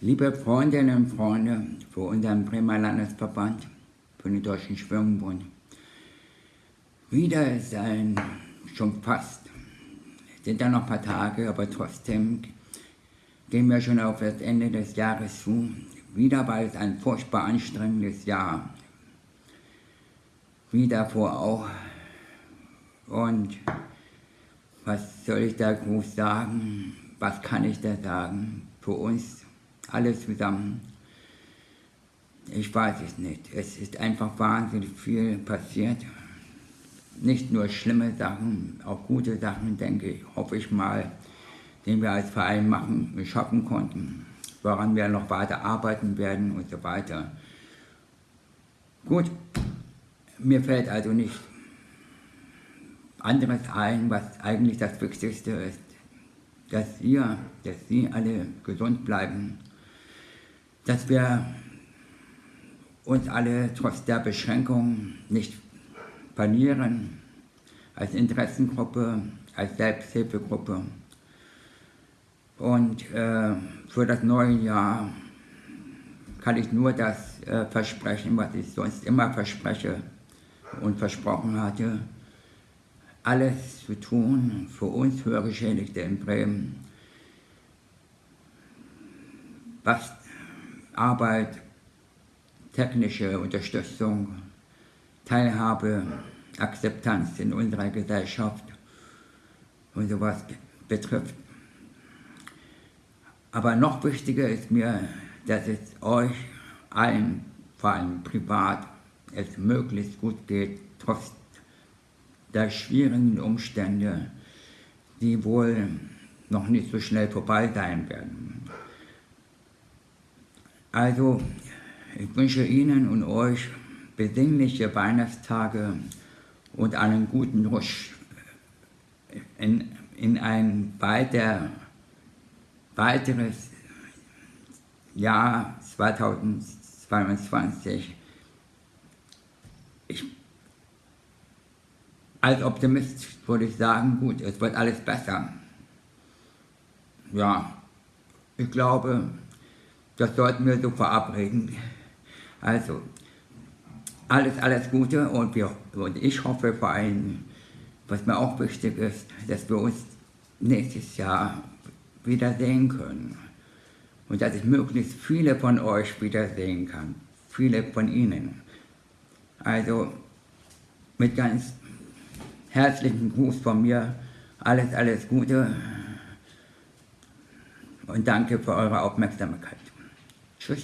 Liebe Freundinnen und Freunde für unseren Bremer Landesverband, für den Deutschen Schwimmbund, wieder ist ein, schon fast, sind da noch ein paar Tage, aber trotzdem gehen wir schon auf das Ende des Jahres zu. Wieder war es ein furchtbar anstrengendes Jahr. Wie davor auch. Und was soll ich da groß sagen? Was kann ich da sagen? Für uns alle zusammen. Ich weiß es nicht. Es ist einfach wahnsinnig viel passiert. Nicht nur schlimme Sachen, auch gute Sachen, denke ich, hoffe ich mal, den wir als Verein machen, schaffen konnten, woran wir noch weiter arbeiten werden und so weiter. Gut, mir fällt also nicht anderes ein, was eigentlich das Wichtigste ist, dass ihr, dass Sie alle gesund bleiben, dass wir uns alle trotz der Beschränkung nicht verlieren, als Interessengruppe, als Selbsthilfegruppe. Und äh, für das neue Jahr kann ich nur das äh, versprechen, was ich sonst immer verspreche und versprochen hatte, alles zu tun für uns Hörgeschädigte in Bremen, was Arbeit, technische Unterstützung, Teilhabe, Akzeptanz in unserer Gesellschaft und sowas betrifft. Aber noch wichtiger ist mir, dass es euch allen, vor allem privat, es möglichst gut geht, trotz der schwierigen Umstände, die wohl noch nicht so schnell vorbei sein werden. Also, ich wünsche Ihnen und euch besinnliche Weihnachtstage und einen guten Rutsch in, in ein weiter, weiteres Jahr 2022. Ich, als Optimist würde ich sagen, gut, es wird alles besser. Ja, ich glaube, das sollten wir so verabreden. Also, alles, alles Gute und, wir, und ich hoffe vor allem, was mir auch wichtig ist, dass wir uns nächstes Jahr wiedersehen können. Und dass ich möglichst viele von euch wiedersehen kann. Viele von Ihnen. Also mit ganz herzlichen Gruß von mir. Alles, alles Gute. Und danke für eure Aufmerksamkeit. 确实